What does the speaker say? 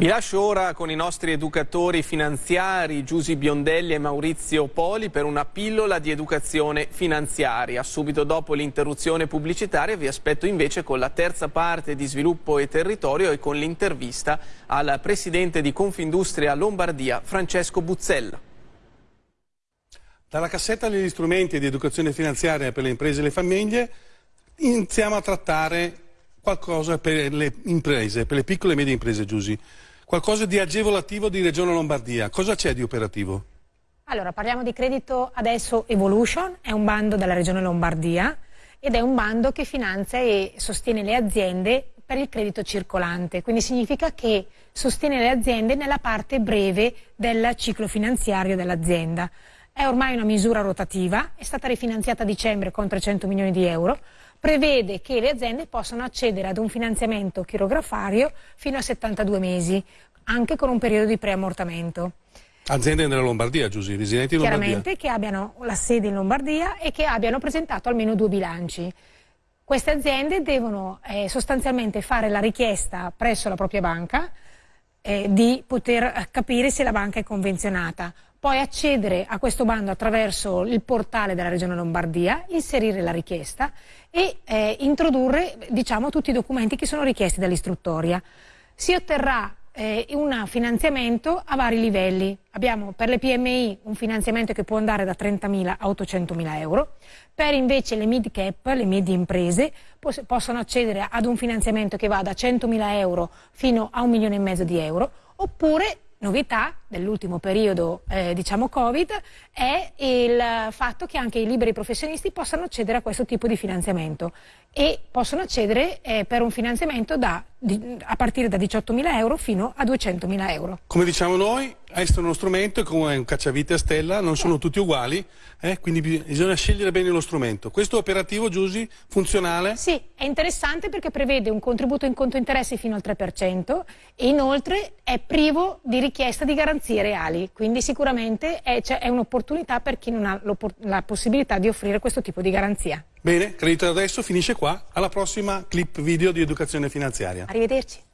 Vi lascio ora con i nostri educatori finanziari Giusy Biondelli e Maurizio Poli per una pillola di educazione finanziaria. Subito dopo l'interruzione pubblicitaria vi aspetto invece con la terza parte di sviluppo e territorio e con l'intervista al presidente di Confindustria Lombardia Francesco Buzzella. Dalla cassetta degli strumenti di educazione finanziaria per le imprese e le famiglie iniziamo a trattare qualcosa per le imprese, per le piccole e medie imprese, Giusy qualcosa di agevolativo di Regione Lombardia. Cosa c'è di operativo? Allora, parliamo di credito adesso Evolution, è un bando della Regione Lombardia ed è un bando che finanzia e sostiene le aziende per il credito circolante, quindi significa che sostiene le aziende nella parte breve del ciclo finanziario dell'azienda. È ormai una misura rotativa, è stata rifinanziata a dicembre con 300 milioni di euro, prevede che le aziende possano accedere ad un finanziamento chirografario fino a 72 mesi, anche con un periodo di preammortamento. Aziende nella Lombardia, Giusy, residenti in Lombardia? Chiaramente che abbiano la sede in Lombardia e che abbiano presentato almeno due bilanci. Queste aziende devono eh, sostanzialmente fare la richiesta presso la propria banca eh, di poter capire se la banca è convenzionata poi accedere a questo bando attraverso il portale della Regione Lombardia, inserire la richiesta e eh, introdurre diciamo, tutti i documenti che sono richiesti dall'istruttoria. Si otterrà eh, un finanziamento a vari livelli. Abbiamo per le PMI un finanziamento che può andare da 30.000 a 800.000 euro, per invece le mid cap, le medie imprese, possono accedere ad un finanziamento che va da 100.000 euro fino a un milione e mezzo di euro, oppure novità dell'ultimo periodo eh, diciamo Covid è il fatto che anche i liberi professionisti possano accedere a questo tipo di finanziamento e possono accedere eh, per un finanziamento da, di, a partire da 18.000 euro fino a 200.000 euro. Come diciamo noi, questo è uno strumento come un cacciavite a stella, non sono tutti uguali, eh, quindi bisogna scegliere bene lo strumento. Questo operativo, Giusy, funzionale? Sì, è interessante perché prevede un contributo in conto interessi fino al 3% e inoltre è privo di richiesta di garanzie reali, quindi sicuramente è, è un'opportunità per chi non ha la possibilità di offrire questo tipo di garanzia. Bene, Credito Adesso finisce qua, alla prossima clip video di educazione finanziaria. Arrivederci.